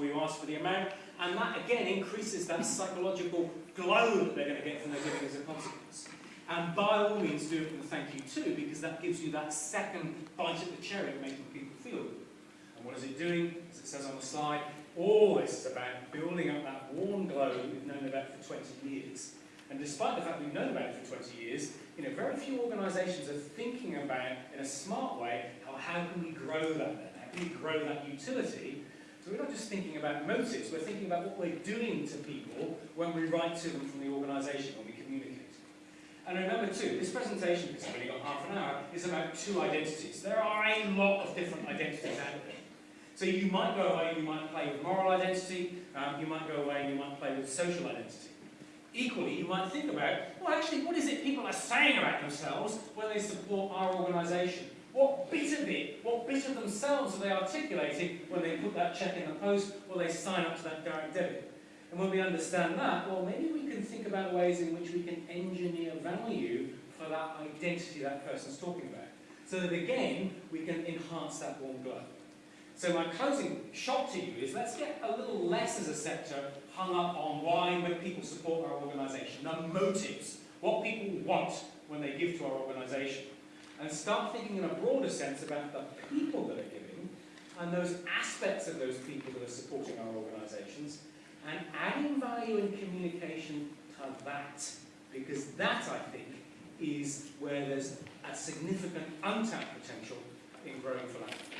before you ask for the amount, and that again increases that psychological glow that they're going to get from their giving as a consequence. And by all means do it with a thank you too, because that gives you that second bite at the cherry of making people feel good. And what is it doing? As it says on the slide, all this is about building up that warm glow we've known about for 20 years. And despite the fact we've known about it for 20 years, you know, very few organisations are thinking about, in a smart way, how, how can we grow that then? How can we grow that utility? So we're not just thinking about motives, we're thinking about what we're doing to people when we write to them from the organisation, when we communicate. And remember too, this presentation, because I've only got half an hour, is about two identities. There are a lot of different identities out there. So you might go away and you might play with moral identity, um, you might go away and you might play with social identity. Equally, you might think about, well actually, what is it people are saying about themselves when they support our organisation? What bit of it, what bit of themselves are they articulating when they put that check in the post or they sign up to that direct debit? And when we understand that, well, maybe we can think about ways in which we can engineer value for that identity that person's talking about. So that again, we can enhance that warm glow. So my closing shot to you is let's get a little less as a sector hung up on why people support our organisation, the motives, what people want when they give to our organisation, and start thinking in a broader sense about the people that are giving and those aspects of those people that are supporting our organisations, and adding value in communication to that, because that, I think, is where there's a significant untapped potential in growing philanthropy.